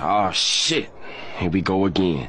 Oh shit. Here we go again.